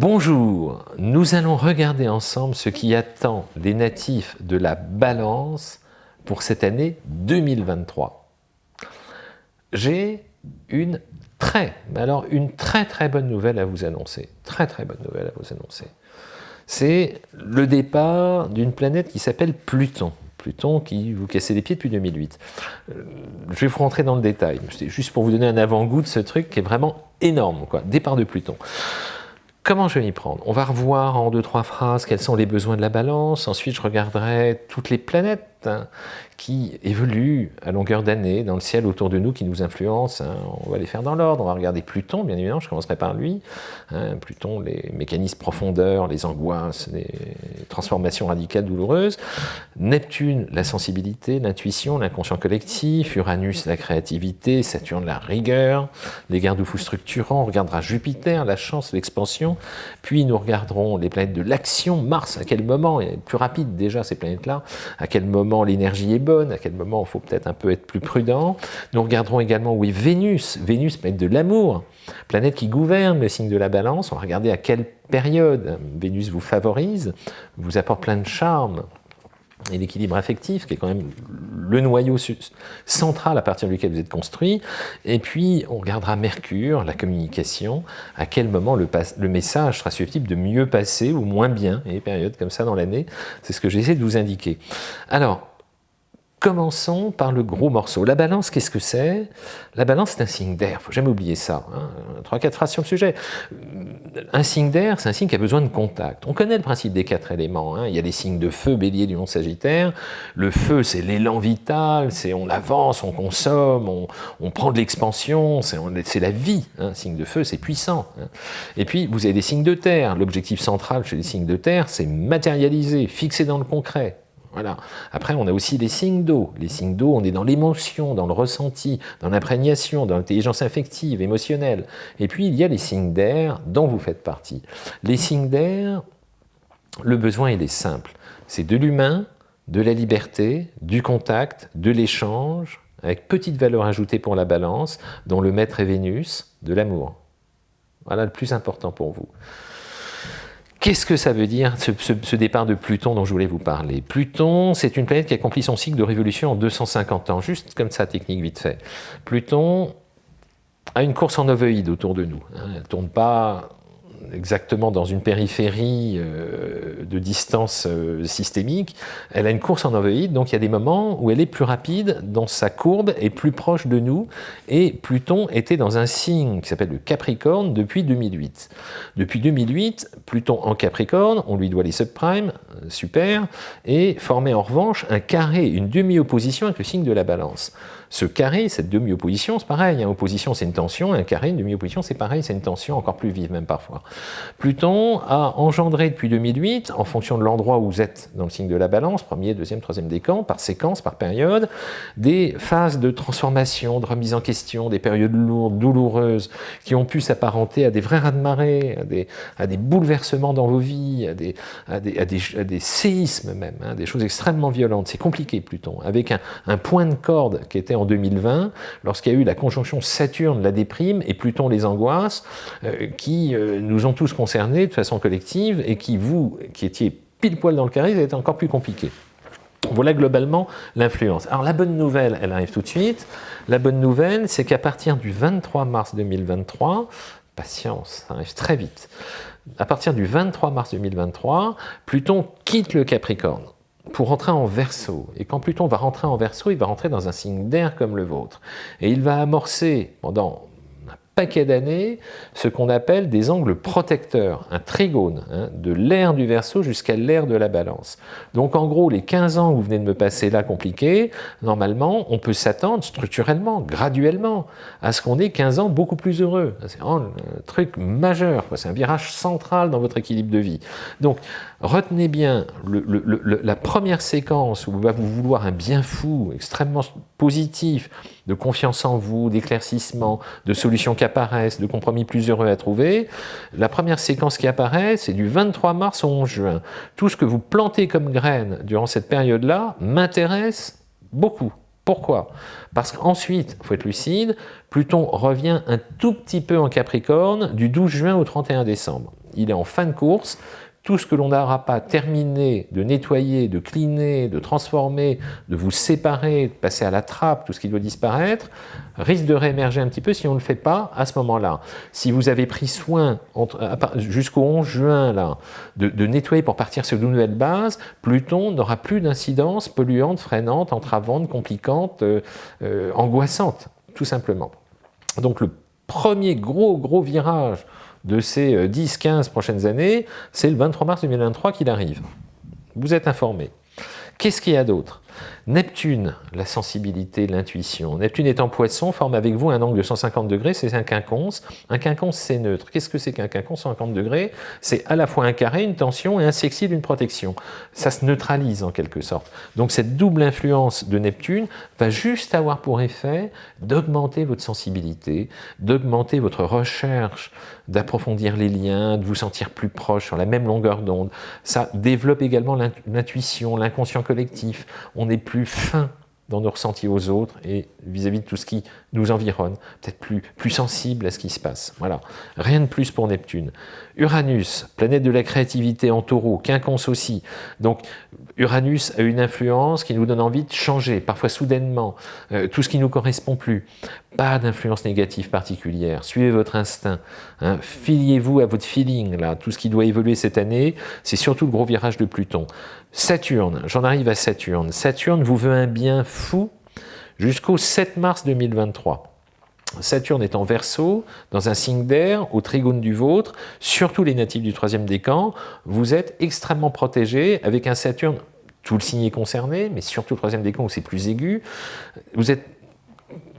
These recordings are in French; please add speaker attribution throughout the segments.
Speaker 1: Bonjour, nous allons regarder ensemble ce qui attend les natifs de la balance pour cette année 2023. J'ai une très, alors une très très bonne nouvelle à vous annoncer. Très très bonne nouvelle à vous annoncer. C'est le départ d'une planète qui s'appelle Pluton. Pluton qui vous cassait les pieds depuis 2008. Euh, je vais vous rentrer dans le détail, juste pour vous donner un avant-goût de ce truc qui est vraiment énorme, départ de Pluton. Comment je vais m'y prendre? On va revoir en deux, trois phrases quels sont les besoins de la balance. Ensuite, je regarderai toutes les planètes hein, qui évoluent à longueur d'année dans le ciel autour de nous, qui nous influencent. Hein. On va les faire dans l'ordre. On va regarder Pluton, bien évidemment. Je commencerai par lui. Hein. Pluton, les mécanismes profondeurs, les angoisses, les transformations radicales douloureuses. Neptune, la sensibilité, l'intuition, l'inconscient collectif. Uranus, la créativité. Saturne, la rigueur. Les garde-fous structurants. On regardera Jupiter, la chance, l'expansion. Puis nous regarderons les planètes de l'action. Mars, à quel moment, et plus rapide déjà ces planètes-là, à quel moment l'énergie est à quel moment il faut peut-être un peu être plus prudent. Nous regarderons également où est Vénus. Vénus, planète de l'amour, planète qui gouverne le signe de la balance. On va regarder à quelle période Vénus vous favorise, vous apporte plein de charme, et l'équilibre affectif, qui est quand même le noyau central à partir duquel vous êtes construit. Et puis, on regardera Mercure, la communication, à quel moment le, message sera susceptible de mieux passer ou moins bien, et des périodes comme ça dans l'année. C'est ce que j'essaie de vous indiquer. Alors, Commençons par le gros morceau. La balance, qu'est-ce que c'est? La balance, c'est un signe d'air, faut jamais oublier ça. Hein. Trois, quatre phrases sur le sujet. Un signe d'air, c'est un signe qui a besoin de contact. On connaît le principe des quatre éléments. Hein. Il y a les signes de feu, bélier, lion, sagittaire. Le feu, c'est l'élan vital, c'est on avance, on consomme, on, prend de l'expansion, c'est la vie. Hein. Signe de feu, c'est puissant. Et puis, vous avez des signes de terre. L'objectif central chez les signes de terre, c'est matérialiser, fixer dans le concret. Après, on a aussi les signes d'eau. Les signes d'eau, on est dans l'émotion, dans le ressenti, dans l'imprégnation, dans l'intelligence affective, émotionnelle. Et puis, il y a les signes d'air dont vous faites partie. Les signes d'air, le besoin, il est simple. C'est de l'humain, de la liberté, du contact, de l'échange, avec petite valeur ajoutée pour la balance, dont le maître est Vénus, de l'amour. Voilà le plus important pour vous. Qu'est-ce que ça veut dire, ce, départ de Pluton dont je voulais vous parler? Pluton, c'est une planète qui accomplit son cycle de révolution en 250 ans, juste comme ça, technique vite fait. Pluton a une course en ovoïde autour de nous. Hein. Elle ne tourne pas exactement dans une périphérie euh, de distance euh, systémique, elle a une course en ovoïde, donc il y a des moments où elle est plus rapide dans sa courbe et plus proche de nous, et Pluton était dans un signe qui s'appelle le Capricorne depuis 2008. Depuis 2008, Pluton en Capricorne, on lui doit les subprimes, super, et formait en revanche un carré, une demi-opposition avec le signe de la balance. Ce carré, cette demi-opposition, c'est pareil. Hein. opposition, c'est une tension. Un carré, une demi-opposition, c'est pareil. C'est une tension encore plus vive, même parfois. Pluton a engendré depuis 2008, en fonction de l'endroit où vous êtes dans le signe de la balance, premier, deuxième, troisième décan, par séquence, par période, des phases de transformation, de remise en question, des périodes lourdes, douloureuses, qui ont pu s'apparenter à des vrais raz-de-marée, à des, à des bouleversements dans vos vies, à des, séismes même, hein, des choses extrêmement violentes. C'est compliqué, Pluton, avec un, un point de corde qui était en 2020, lorsqu'il y a eu la conjonction Saturne, la déprime, et Pluton, les angoisses, euh, qui euh, nous ont tous concernés de façon collective, et qui, vous, qui étiez pile poil dans le carré, ça a été encore plus compliqué. Voilà globalement l'influence. Alors la bonne nouvelle, elle arrive tout de suite. La bonne nouvelle, c'est qu'à partir du 23 mars 2023, patience, ça arrive très vite, à partir du 23 mars 2023, Pluton quitte le Capricorne pour rentrer en verso. Et quand Pluton va rentrer en verso, il va rentrer dans un signe d'air comme le vôtre. Et il va amorcer pendant paquet d'années ce qu'on appelle des angles protecteurs, un trigone, hein, de l'air du Verseau jusqu'à l'air de la Balance. Donc en gros, les 15 ans que vous venez de me passer là compliqués, normalement, on peut s'attendre structurellement, graduellement, à ce qu'on ait 15 ans beaucoup plus heureux. C'est un truc majeur, c'est un virage central dans votre équilibre de vie. Donc retenez bien la première séquence où va vous vouloir un bien fou, extrêmement positif, de confiance en vous, d'éclaircissement, de solutions qui apparaissent, de compromis plus heureux à trouver. La première séquence qui apparaît, c'est du 23 mars au 11 juin. Tout ce que vous plantez comme graines durant cette période-là m'intéresse beaucoup. Pourquoi? Parce qu'ensuite, il faut être lucide, Pluton revient un tout petit peu en Capricorne du 12 juin au 31 décembre. il est en fin de course, tout ce que l'on n'aura pas terminé de nettoyer, de cleaner, de transformer, de vous séparer, de passer à la trappe, tout ce qui doit disparaître, risque de réémerger un petit peu si on ne le fait pas à ce moment-là. Si vous avez pris soin jusqu'au 11 juin là, de, nettoyer pour partir sur de nouvelles bases, Pluton n'aura plus d'incidence polluante, freinante, entravante, compliquante, euh, euh, angoissante, tout simplement. Donc le premier gros gros virage de ces 10-15 euh, prochaines années, c'est le 23 mars 2023 qu'il arrive. Vous êtes informé. Qu'est-ce qu'il y a d'autre? Neptune, la sensibilité, l'intuition. Neptune est en poisson, forme avec vous un angle de 150 degrés, c'est un quinconce. Un quinconce, c'est neutre. Qu'est-ce que c'est qu'un quinconce 150 degrés? C'est à la fois un carré, une tension et un sextile, une protection. Ça se neutralise en quelque sorte. Donc cette double influence de Neptune va juste avoir pour effet d'augmenter votre sensibilité, d'augmenter votre recherche, d'approfondir les liens, de vous sentir plus proche sur la même longueur d'onde. Ça développe également l'intuition, l'inconscient collectif. Est plus fin dans nos ressentis aux autres et vis-à-vis de tout ce qui nous environne, peut-être plus, plus sensible à ce qui se passe. Voilà, rien de plus pour Neptune. Uranus, planète de la créativité en taureau, quinconce aussi. Donc Uranus a une influence qui nous donne envie de changer, parfois soudainement, euh, tout ce qui ne nous correspond plus. Pas d'influence négative particulière, suivez votre instinct, hein. filiez-vous à votre feeling, là. tout ce qui doit évoluer cette année, c'est surtout le gros virage de Pluton. Saturne, j'en arrive à Saturne. Saturne vous veut un bien fou jusqu'au 7 mars 2023. Saturne est en verso, dans un signe d'air, au trigone du vôtre, surtout les natifs du troisième décan, vous êtes extrêmement protégés avec un Saturne, tout le signe est concerné, mais surtout le troisième décan où c'est plus aigu, vous êtes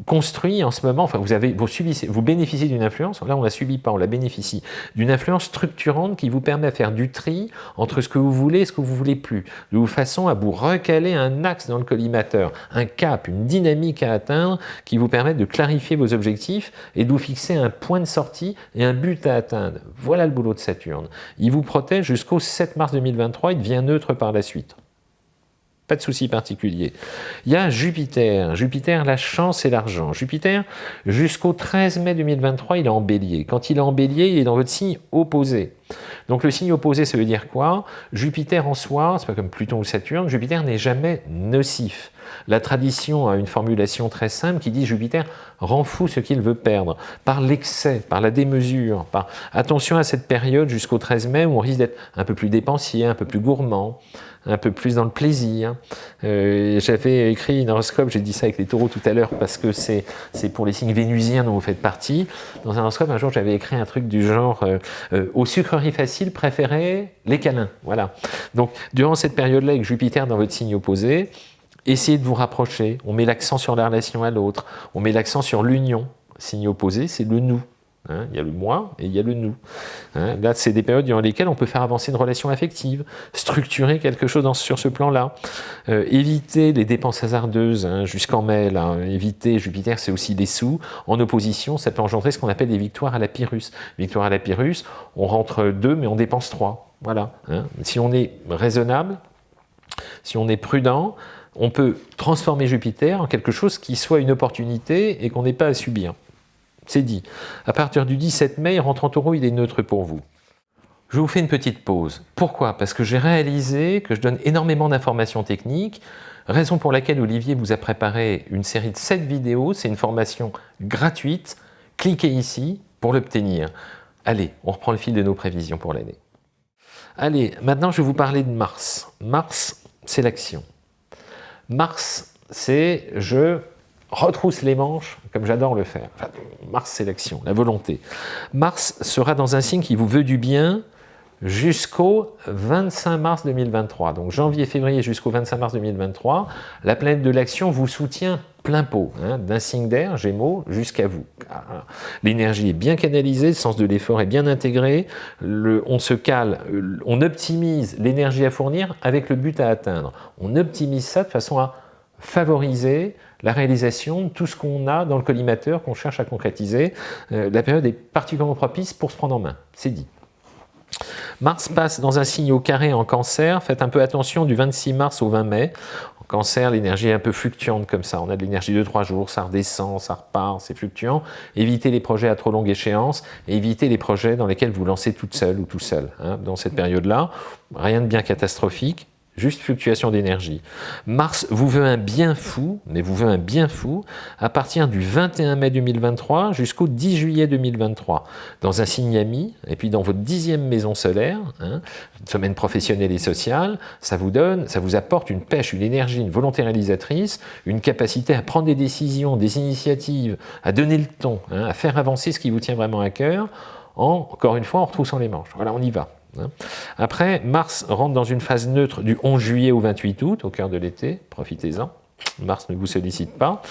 Speaker 1: construit en ce moment, enfin vous, avez, vous, subissez, vous bénéficiez d'une influence, là on la subit pas, on la bénéficie, d'une influence structurante qui vous permet de faire du tri entre ce que vous voulez et ce que vous voulez plus, de façon à vous recaler un axe dans le collimateur, un cap, une dynamique à atteindre qui vous permet de clarifier vos objectifs et de vous fixer un point de sortie et un but à atteindre. Voilà le boulot de Saturne. Il vous protège jusqu'au 7 mars 2023, il devient neutre par la suite. Pas de souci particulier. Il y a Jupiter. Jupiter, la chance et l'argent. Jupiter, jusqu'au 13 mai 2023, il est en bélier. Quand il est en bélier, il est dans votre signe opposé. Donc le signe opposé, ça veut dire quoi? Jupiter en soi, c'est pas comme Pluton ou Saturne, Jupiter n'est jamais nocif. La tradition a une formulation très simple qui dit Jupiter rend fou ce qu'il veut perdre, par l'excès, par la démesure, par attention à cette période jusqu'au 13 mai où on risque d'être un peu plus dépensier, un peu plus gourmand, un peu plus dans le plaisir. Euh, j'avais écrit une horoscope, j'ai dit ça avec les taureaux tout à l'heure parce que c'est pour les signes vénusiens dont vous faites partie. Dans un horoscope, un jour, j'avais écrit un truc du genre euh, euh, aux sucreries faciles, préférez les câlins ». Voilà. Donc, durant cette période-là, avec Jupiter dans votre signe opposé, essayez de vous rapprocher. On met l'accent sur la relation à l'autre. On met l'accent sur l'union. Signe opposé, c'est le « nous ». Hein, il y a le moi et il y a le nous. Hein, là, c'est des périodes durant lesquelles on peut faire avancer une relation affective, structurer quelque chose sur ce plan-là, euh, éviter les dépenses hasardeuses hein, jusqu'en mai, éviter, Jupiter c'est aussi des sous, en opposition ça peut engendrer ce qu'on appelle des victoires à la Pyrrhus. Victoire à la Pyrrhus, on rentre deux mais on dépense trois. Voilà. Si on est raisonnable, si on est prudent, on peut transformer Jupiter en quelque chose qui soit une opportunité et qu'on n'ait pas à subir. C'est dit. À partir du 17 mai, rentre en taureau, il est neutre pour vous. Je vous fais une petite pause. Pourquoi? Parce que j'ai réalisé que je donne énormément d'informations techniques, raison pour laquelle Olivier vous a préparé une série de 7 vidéos, c'est une formation gratuite, cliquez ici pour l'obtenir. Allez, on reprend le fil de nos prévisions pour l'année. Allez, maintenant je vais vous parler de Mars. Mars, c'est l'action. Mars, c'est je retrousse les manches, comme j'adore le faire. Mars, c'est l'action, la volonté. Mars sera dans un signe qui vous veut du bien jusqu'au 25 mars 2023. Donc janvier, février jusqu'au 25 mars 2023, la planète de l'action vous soutient plein pot, hein, d'un signe d'air, Gémeaux, jusqu'à vous. Ah, l'énergie est bien canalisée, le sens de l'effort est bien intégré, on se cale, on optimise l'énergie à fournir avec le but à atteindre. On optimise ça de façon à favoriser la réalisation de tout ce qu'on a dans le collimateur qu'on cherche à concrétiser. Euh, la période est particulièrement propice pour se prendre en main, c'est dit. Mars passe dans un signe au carré en cancer, faites un peu attention du 26 mars au 20 mai. En cancer, l'énergie est un peu fluctuante comme ça, on a de l'énergie de 3 jours, ça redescend, ça repart, c'est fluctuant. Évitez les projets à trop longue échéance et évitez les projets dans lesquels vous lancez toute seule ou tout seul hein, dans cette période-là. Rien de bien catastrophique, juste fluctuation d'énergie. Mars vous veut un bien fou, mais vous veut un bien fou, à partir du 21 mai 2023 jusqu'au 10 juillet 2023, dans un signe ami, et puis dans votre dixième maison solaire, hein, semaine professionnelle et sociale, ça vous donne, ça vous apporte une pêche, une énergie, une volonté réalisatrice, une capacité à prendre des décisions, des initiatives, à donner le ton, hein, à faire avancer ce qui vous tient vraiment à cœur, encore une fois en retroussant les manches. Voilà, on y va. Hein. Après, Mars rentre dans une phase neutre du 11 juillet au 28 août, au cœur de l'été, profitez-en. Mars ne vous sollicite pas.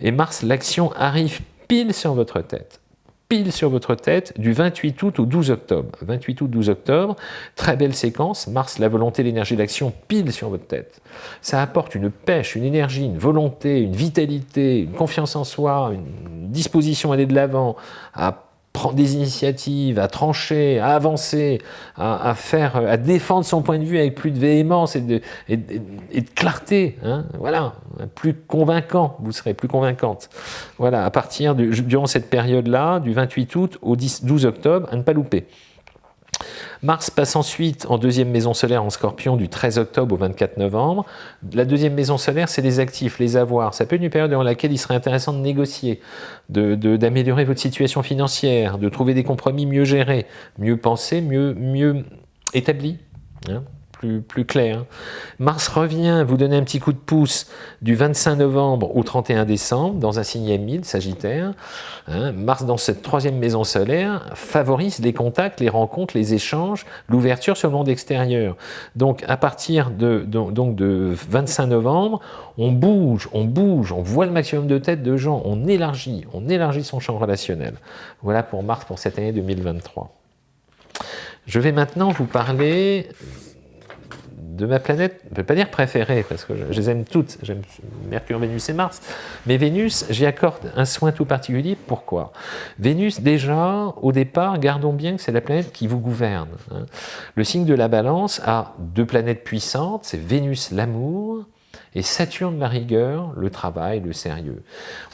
Speaker 1: Et Mars, l'action arrive pile sur votre tête pile sur votre tête du 28 août au 12 octobre. 28 août, 12 octobre, très belle séquence, Mars, la volonté, l'énergie, l'action, pile sur votre tête. Ça apporte une pêche, une énergie, une volonté, une vitalité, une confiance en soi, une disposition à aller de l'avant, à prendre des initiatives, à trancher, à avancer, à, faire, à défendre son point de vue avec plus de véhémence et de, et, clarté, hein, voilà, plus convaincant, vous serez plus convaincante. Voilà, à partir de, durant cette période-là, du 28 août au 10, 12 octobre, à ne pas louper. Mars passe ensuite en deuxième maison solaire en scorpion du 13 octobre au 24 novembre. La deuxième maison solaire, c'est les actifs, les avoirs. Ça peut être une période dans laquelle il serait intéressant de négocier, d'améliorer votre situation financière, de trouver des compromis mieux gérés, mieux pensés, mieux, mieux établis. Hein plus, clair. Mars revient vous donner un petit coup de pouce du 25 novembre au 31 décembre dans un signe ami, Sagittaire. Hein. Mars dans cette troisième maison solaire favorise les contacts, les rencontres, les échanges, l'ouverture sur le monde extérieur. Donc à partir de, de 25 novembre, on bouge, on bouge, on voit le maximum de têtes de gens, on élargit, on élargit son champ relationnel. Voilà pour Mars pour cette année 2023. Je vais maintenant vous parler de ma planète, je ne vais pas dire préférée, parce que je, les aime toutes, j'aime Mercure, Vénus et Mars, mais Vénus, j'y accorde un soin tout particulier, pourquoi? Vénus, déjà, au départ, gardons bien que c'est la planète qui vous gouverne. Hein. Le signe de la balance a deux planètes puissantes, c'est Vénus l'amour, et Saturne la rigueur, le travail, le sérieux.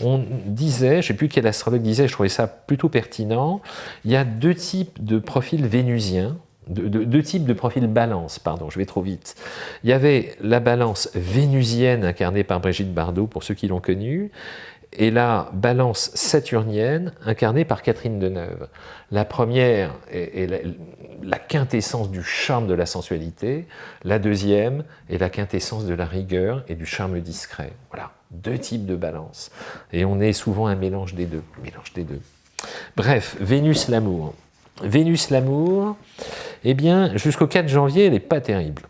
Speaker 1: On disait, je ne sais plus quel astrologue disait, je trouvais ça plutôt pertinent, il y a deux types de profils vénusiens, deux, types de profils balance, pardon, je vais trop vite. Il y avait la balance vénusienne incarnée par Brigitte Bardot, pour ceux qui l'ont connue, et la balance saturnienne incarnée par Catherine Deneuve. La première est, la, quintessence du charme de la sensualité, la deuxième est la quintessence de la rigueur et du charme discret. Voilà, deux types de balance. Et on est souvent un mélange des deux. Mélange des deux. Bref, Vénus l'amour. Vénus l'amour, eh bien, jusqu'au 4 janvier, elle n'est pas terrible.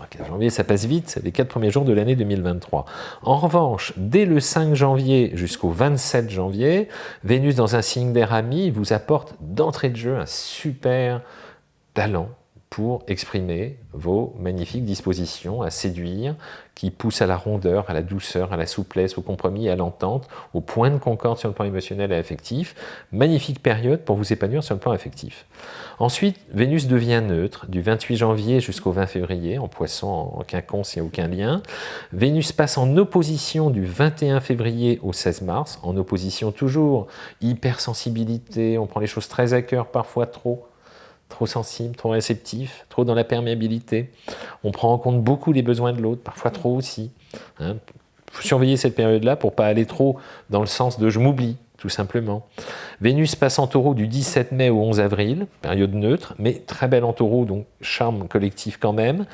Speaker 1: Le 4 janvier, ça passe vite, les 4 premiers jours de l'année 2023. En revanche, dès le 5 janvier jusqu'au 27 janvier, Vénus dans un signe d'air ami vous apporte d'entrée de jeu un super talent pour exprimer vos magnifiques dispositions à séduire, qui poussent à la rondeur, à la douceur, à la souplesse, au compromis, à l'entente, au point de concorde sur le plan émotionnel et affectif. Magnifique période pour vous épanouir sur le plan affectif. Ensuite, Vénus devient neutre du 28 janvier jusqu'au 20 février, en poisson, en quinconce, il n'y a aucun lien. Vénus passe en opposition du 21 février au 16 mars, en opposition toujours hypersensibilité, on prend les choses très à cœur, parfois trop, trop sensible, trop réceptif, trop dans la perméabilité. On prend en compte beaucoup les besoins de l'autre, parfois trop aussi. Il hein. faut surveiller cette période-là pour pas aller trop dans le sens de « je m'oublie », tout simplement. Vénus passe en taureau du 17 mai au 11 avril, période neutre, mais très belle en taureau, donc charme collectif quand même.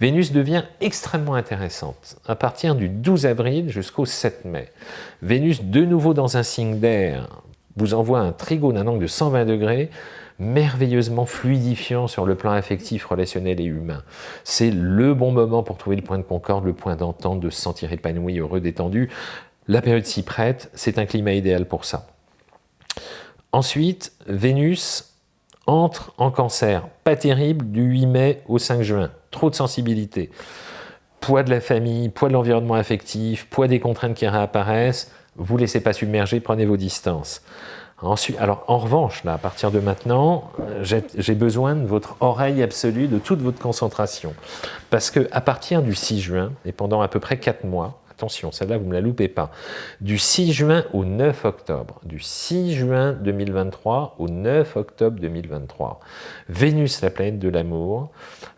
Speaker 1: Vénus devient extrêmement intéressante à partir du 12 avril jusqu'au 7 mai. Vénus, de nouveau dans un signe d'air, vous envoie un trigone d'un angle de 120 degrés, merveilleusement fluidifiant sur le plan affectif, relationnel et humain. C'est le bon moment pour trouver le point de concorde, le point d'entente, de se sentir épanoui, heureux, détendu. La période s'y prête, c'est un climat idéal pour ça. Ensuite, Vénus entre en cancer, pas terrible, du 8 mai au 5 juin, trop de sensibilité. Poids de la famille, poids de l'environnement affectif, poids des contraintes qui réapparaissent, vous laissez pas submerger, prenez vos distances. Alors en revanche, là, à partir de maintenant, j'ai besoin de votre oreille absolue, de toute votre concentration. Parce qu'à partir du 6 juin, et pendant à peu près 4 mois, attention, celle-là, vous ne me la loupez pas, du 6 juin au 9 octobre, du 6 juin 2023 au 9 octobre 2023, Vénus, la planète de l'amour,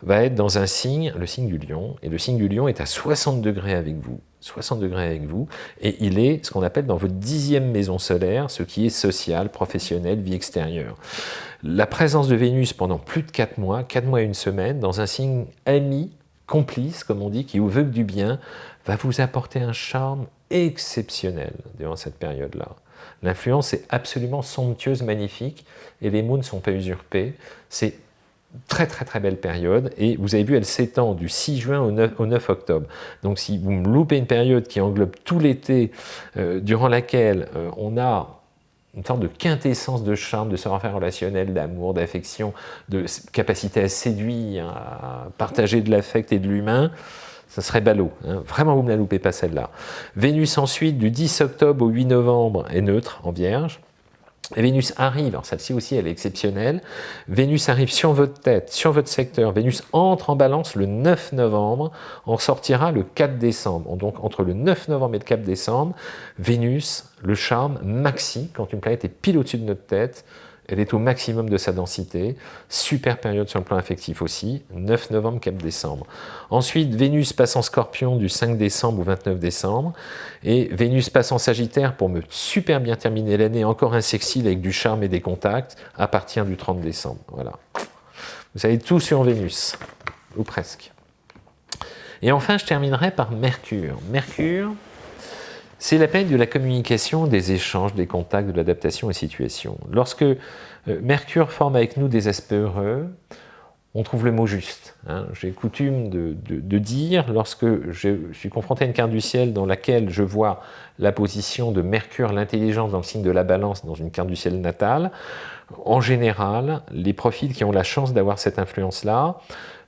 Speaker 1: va être dans un signe, le signe du lion, et le signe du lion est à 60 degrés avec vous. 60 degrés avec vous, et il est ce qu'on appelle dans votre dixième maison solaire, ce qui est social, professionnel, vie extérieure. La présence de Vénus pendant plus de 4 mois, 4 mois et une semaine, dans un signe ami, complice, comme on dit, qui vous veut du bien, va vous apporter un charme exceptionnel durant cette période-là. L'influence est absolument somptueuse, magnifique, et les mots ne sont pas usurpés. C'est très très très belle période, et vous avez vu, elle s'étend du 6 juin au 9, octobre. Donc si vous me loupez une période qui englobe tout l'été, euh, durant laquelle euh, on a une sorte de quintessence de charme, de savoir-faire relationnel, d'amour, d'affection, de capacité à séduire, à partager de l'affect et de l'humain, ça serait ballot. Hein. Vraiment, vous ne la loupez pas celle-là. Vénus ensuite, du 10 octobre au 8 novembre, est neutre en Vierge. Vénus arrive, alors celle-ci aussi elle est exceptionnelle, Vénus arrive sur votre tête, sur votre secteur, Vénus entre en balance le 9 novembre, on sortira le 4 décembre. Donc entre le 9 novembre et le 4 décembre, Vénus, le charme maxi, quand une planète est pile au-dessus de notre tête, elle est au maximum de sa densité. Super période sur le plan affectif aussi, 9 novembre, 4 décembre. Ensuite, Vénus passe en scorpion du 5 décembre au 29 décembre. Et Vénus passe en sagittaire pour me super bien terminer l'année, encore un sexy avec du charme et des contacts, à partir du 30 décembre. Voilà. Vous savez tout sur Vénus, ou presque. Et enfin, je terminerai par Mercure. Mercure, c'est la peine de la communication, des échanges, des contacts, de l'adaptation aux situations. Lorsque euh, Mercure forme avec nous des aspects heureux, on trouve le mot juste. Hein. J'ai coutume de, dire, lorsque je suis confronté à une carte du ciel dans laquelle je vois la position de Mercure, l'intelligence dans le signe de la balance dans une carte du ciel natale, en général, les profils qui ont la chance d'avoir cette influence-là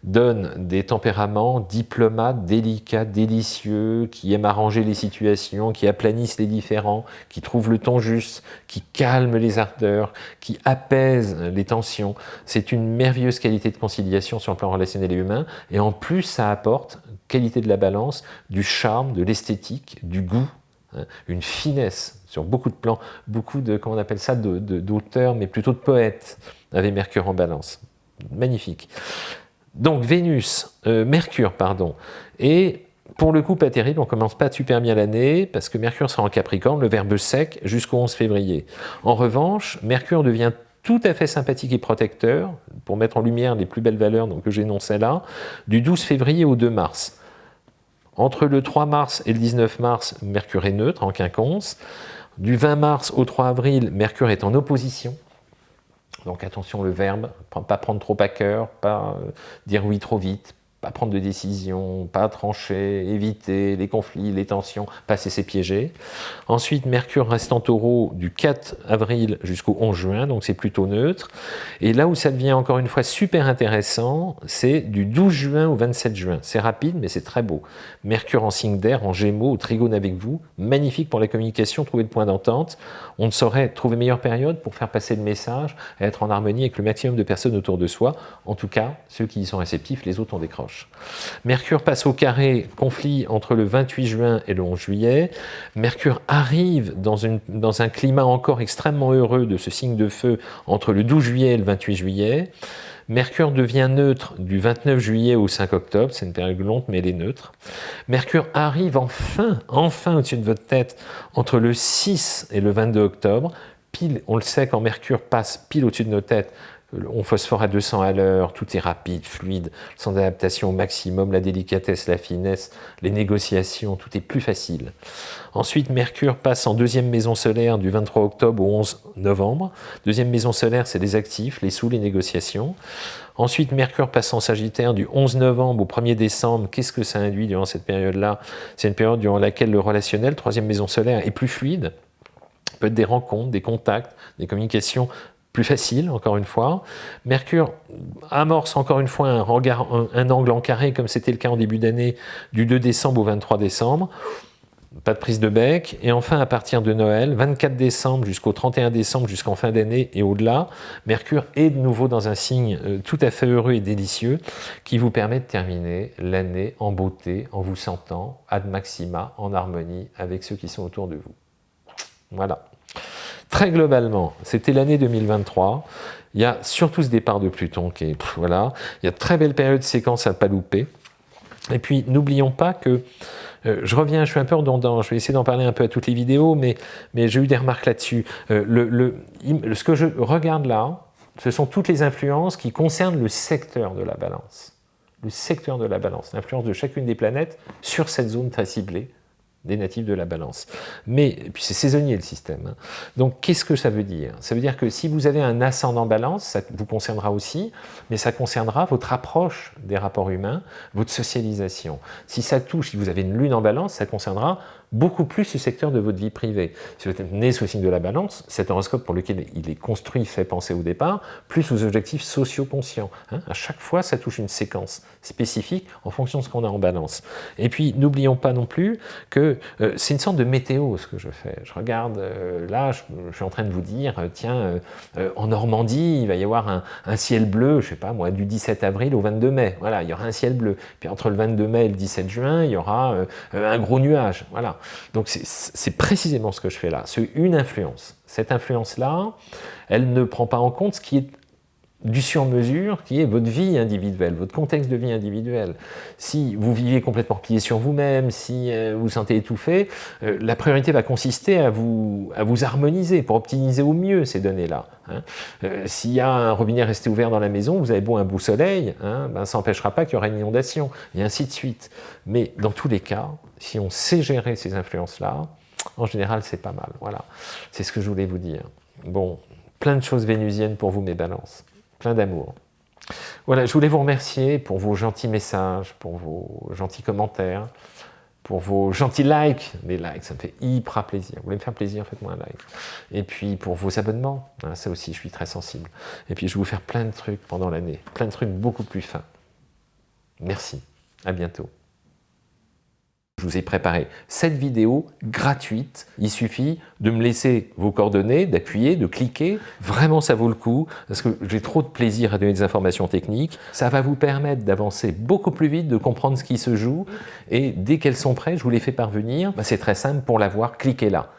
Speaker 1: donne des tempéraments diplomates, délicats, délicieux, qui aiment arranger les situations, qui aplanissent les différends, qui trouvent le ton juste, qui calment les ardeurs, qui apaisent les tensions. C'est une merveilleuse qualité de conciliation sur le plan relationnel et humain, et en plus ça apporte qualité de la balance, du charme, de l'esthétique, du goût, hein, une finesse sur beaucoup de plans, beaucoup de, on appelle ça, d'auteurs, mais plutôt de poètes, avec Mercure en balance. Magnifique. Donc Vénus, euh, Mercure, pardon, et pour le coup pas terrible, on commence pas super bien l'année, parce que Mercure sera en Capricorne, le verbe sec, jusqu'au 11 février. En revanche, Mercure devient tout à fait sympathique et protecteur, pour mettre en lumière les plus belles valeurs donc, que j'énonçais là, du 12 février au 2 mars. Entre le 3 mars et le 19 mars, Mercure est neutre, en quinconce. Du 20 mars au 3 avril, Mercure est en opposition donc attention le verbe, pas prendre trop à cœur, pas euh, dire oui trop vite, pas prendre de décision, pas trancher, éviter les conflits, les tensions, pas se laisser piéger. Ensuite, Mercure reste en taureau du 4 avril jusqu'au 11 juin, donc c'est plutôt neutre. Et là où ça devient encore une fois super intéressant, c'est du 12 juin au 27 juin. C'est rapide, mais c'est très beau. Mercure en signe d'air, en gémeaux, au trigone avec vous, magnifique pour la communication, trouver le point d'entente. On ne saurait trouver meilleure période pour faire passer le message, être en harmonie avec le maximum de personnes autour de soi. En tout cas, ceux qui y sont réceptifs, les autres en décrochent. Mercure passe au carré, conflit entre le 28 juin et le 11 juillet. Mercure arrive dans, dans un climat encore extrêmement heureux de ce signe de feu entre le 12 juillet et le 28 juillet. Mercure devient neutre du 29 juillet au 5 octobre, c'est une période longue mais elle est neutre. Mercure arrive enfin, enfin au-dessus de votre tête entre le 6 et le 22 octobre. Pile, on le sait, quand Mercure passe pile au-dessus de nos têtes, on phosphore à 200 à l'heure, tout est rapide, fluide, sans adaptation au maximum, la délicatesse, la finesse, les négociations, tout est plus facile. Ensuite, Mercure passe en deuxième maison solaire du 23 octobre au 11 novembre. Deuxième maison solaire, c'est les actifs, les sous, les négociations. Ensuite, Mercure passe en Sagittaire du 11 novembre au 1er décembre. Qu'est-ce que ça induit durant cette période-là? C'est une période durant laquelle le relationnel, troisième maison solaire, est plus fluide peut être des rencontres, des contacts, des communications plus facile, encore une fois. Mercure amorce encore une fois un, angle en carré, comme c'était le cas en début d'année, du 2 décembre au 23 décembre. pas de prise de bec. Et enfin, à partir de Noël, 24 décembre jusqu'au 31 décembre, jusqu'en fin d'année et au-delà, Mercure est de nouveau dans un signe euh, tout à fait heureux et délicieux qui vous permet de terminer l'année en beauté, en vous sentant ad maxima, en harmonie avec ceux qui sont autour de vous. Voilà. Très globalement, c'était l'année 2023. Il y a surtout ce départ de Pluton qui est... voilà. Il y a de très belles périodes de séquences à ne pas louper. Et puis, n'oublions pas que euh, je reviens, je suis un peu redondant, je vais essayer d'en parler un peu à toutes les vidéos, mais, mais j'ai eu des remarques là-dessus. Euh, ce que je regarde là, ce sont toutes les influences qui concernent le secteur de la balance. Le secteur de la balance, l'influence de chacune des planètes sur cette zone très ciblée des natifs de la balance. Mais, puis c'est saisonnier le système. Hein. Donc qu'est-ce que ça veut dire? Ça veut dire que si vous avez un ascendant balance, ça vous concernera aussi, mais ça concernera votre approche des rapports humains, votre socialisation. Si ça touche, si vous avez une lune en balance, ça concernera beaucoup plus le secteur de votre vie privée. Si vous êtes né sous le signe de la balance, cet horoscope pour lequel il est construit, fait penser au départ, plus aux objectifs socio-conscients. Hein. à chaque fois, ça touche une séquence spécifique en fonction de ce qu'on a en balance. Et puis, n'oublions pas non plus que euh, c'est une sorte de météo ce que je fais. Je regarde, euh, là, je, suis en train de vous dire, euh, tiens, en Normandie, il va y avoir un, un, ciel bleu, je sais pas moi, du 17 avril au 22 mai. Voilà, il y aura un ciel bleu. Puis entre le 22 mai et le 17 juin, il y aura un gros nuage. Voilà. Donc c'est précisément ce que je fais là, c'est une influence. Cette influence-là, elle ne prend pas en compte ce qui est du sur-mesure, qui est votre vie individuelle, votre contexte de vie individuel. Si vous vivez complètement plié sur vous-même, si euh, vous vous sentez étouffé, euh, la priorité va consister à vous, à vous harmoniser pour optimiser au mieux ces données-là. Hein. Euh, s'il y a un robinet resté ouvert dans la maison, vous avez beau un beau soleil, hein, ben, ça n'empêchera pas qu'il y aura une inondation, et ainsi de suite. Mais dans tous les cas, si on sait gérer ces influences-là, en général, c'est pas mal. Voilà, c'est ce que je voulais vous dire. Bon, plein de choses vénusiennes pour vous, mes balances plein d'amour. Voilà, je voulais vous remercier pour vos gentils messages, pour vos gentils commentaires, pour vos gentils likes, les likes, ça me fait hyper plaisir. Vous voulez me faire plaisir, faites-moi un like. Et puis pour vos abonnements, hein, ça aussi, je suis très sensible. Et puis je vais vous faire plein de trucs pendant l'année, plein de trucs beaucoup plus fins. Merci, à bientôt. Je vous ai préparé cette vidéo gratuite. Il suffit de me laisser vos coordonnées, d'appuyer, de cliquer. Vraiment, ça vaut le coup parce que j'ai trop de plaisir à donner des informations techniques. Ça va vous permettre d'avancer beaucoup plus vite, de comprendre ce qui se joue. Et dès qu'elles sont prêtes, je vous les fais parvenir. Bah, c'est très simple, pour l'avoir, cliquez là.